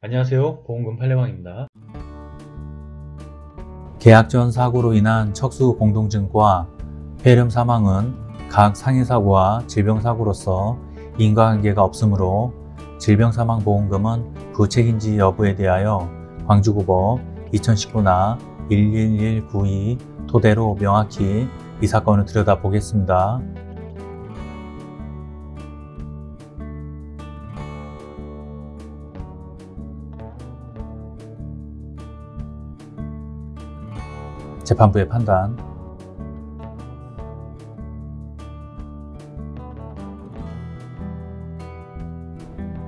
안녕하세요 보험금 팔례방입니다 계약 전 사고로 인한 척수 공동증과 폐렴 사망은 각 상해사고와 질병사고로서 인과관계가 없으므로 질병사망보험금은 부책인지 여부에 대하여 광주고법 2019나 11192 토대로 명확히 이 사건을 들여다보겠습니다. 재판부의 판단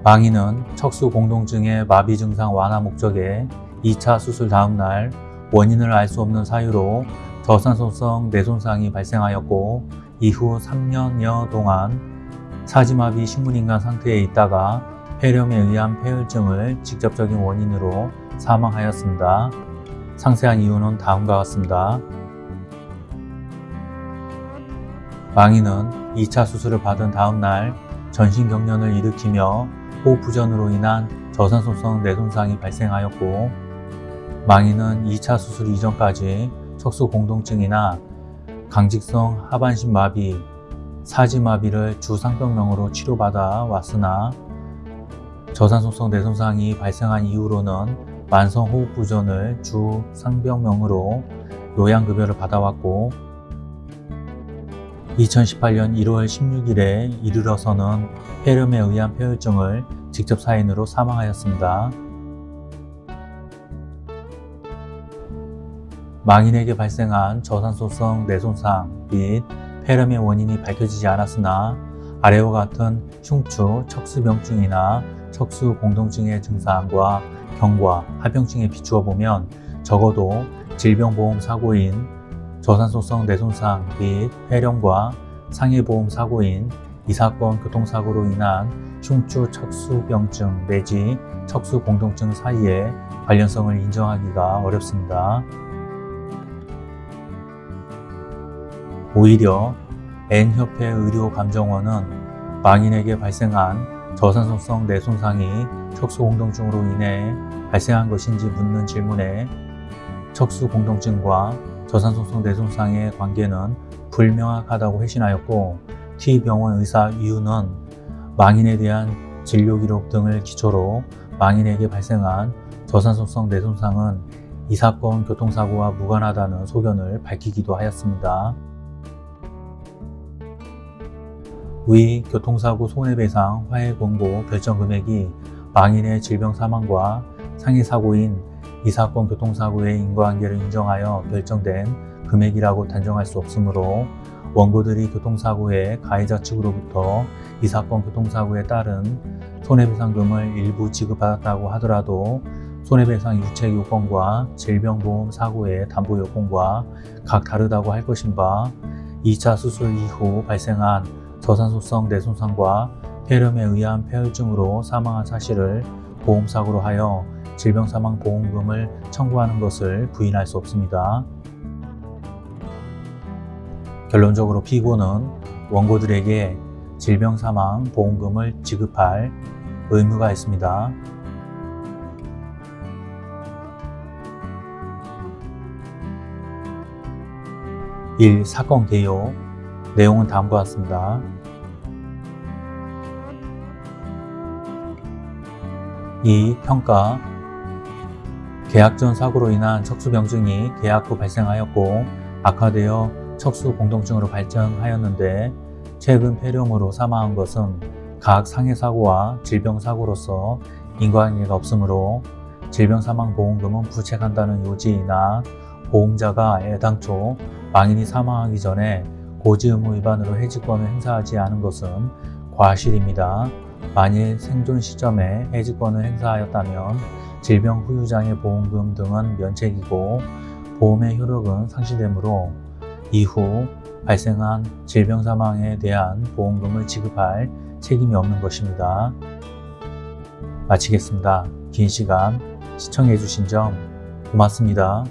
망인은 척수 공동증의 마비 증상 완화 목적에 2차 수술 다음 날 원인을 알 수 없는 사유로 저산소성 뇌손상이 발생하였고 이후 3년여 동안 사지마비 식문인간 상태에 있다가 폐렴에 의한 폐혈증을 직접적인 원인으로 사망하였습니다. 상세한 이유는 다음과 같습니다. 망인은 2차 수술을 받은 다음 날 전신 경련을 일으키며 호흡부전으로 인한 저산소성 뇌손상이 발생하였고 망인은 2차 수술 이전까지 척수공동증이나 강직성 하반신 마비, 사지마비를 주상병명으로 치료받아 왔으나 저산소성 뇌손상이 발생한 이후로는 만성호흡부전을 주 상병명으로 요양급여를 받아왔고 2018년 1월 16일에 이르러서는 폐렴에 의한 폐혈증을 직접 사인으로 사망하였습니다. 망인에게 발생한 저산소성 뇌손상 및 폐렴의 원인이 밝혀지지 않았으나 아래와 같은 흉추, 척수병증이나 척수 공동증의 증상과 경과, 합병증에 비추어 보면 적어도 질병보험 사고인 저산소성 뇌손상 및 폐렴과 상해보험 사고인 이 사건 교통사고로 인한 흉추 척수병증 내지 척수 공동증 사이에 관련성을 인정하기가 어렵습니다. 오히려 N협회 의료감정원은 망인에게 발생한 저산소성 뇌손상이 척수공동증으로 인해 발생한 것인지 묻는 질문에 척수공동증과 저산소성 뇌손상의 관계는 불명확하다고 회신하였고 T병원 의사 이유는 망인에 대한 진료기록 등을 기초로 망인에게 발생한 저산소성 뇌손상은 이 사건 교통사고와 무관하다는 소견을 밝히기도 하였습니다. 위 교통사고 손해배상 화해공고 결정 금액이 망인의 질병 사망과 상해 사고인 이 사건 교통사고의 인과관계를 인정하여 결정된 금액이라고 단정할 수 없으므로 원고들이 교통사고의 가해자 측으로부터 이 사건 교통사고에 따른 손해배상금을 일부 지급받았다고 하더라도 손해배상 유책 요건과 질병보험 사고의 담보 요건과 각 다르다고 할 것인 바 2차 수술 이후 발생한 저산소성 뇌손상과 폐렴에 의한 폐혈증으로 사망한 사실을 보험사고로 하여 질병사망보험금을 청구하는 것을 부인할 수 없습니다. 결론적으로 피고는 원고들에게 질병사망보험금을 지급할 의무가 있습니다. 1. 사건 개요 내용은 다음과 같습니다. 2. 평가 계약 전 사고로 인한 척수병증이 계약 후 발생하였고 악화되어 척수 공동증으로 발전하였는데 최근 폐렴으로 사망한 것은 각 상해 사고와 질병 사고로서 인과관계가 없으므로 질병 사망 보험금은 부책한다는 요지이나 보험자가 애당초 망인이 사망하기 전에 고지의무 위반으로 해지권을 행사하지 않은 것은 과실입니다. 만일 생존 시점에 해지권을 행사하였다면 질병 후유장애 보험금 등은 면책이고 보험의 효력은 상실되므로 이후 발생한 질병 사망에 대한 보험금을 지급할 책임이 없는 것입니다. 마치겠습니다. 긴 시간 시청해 주신 점 고맙습니다.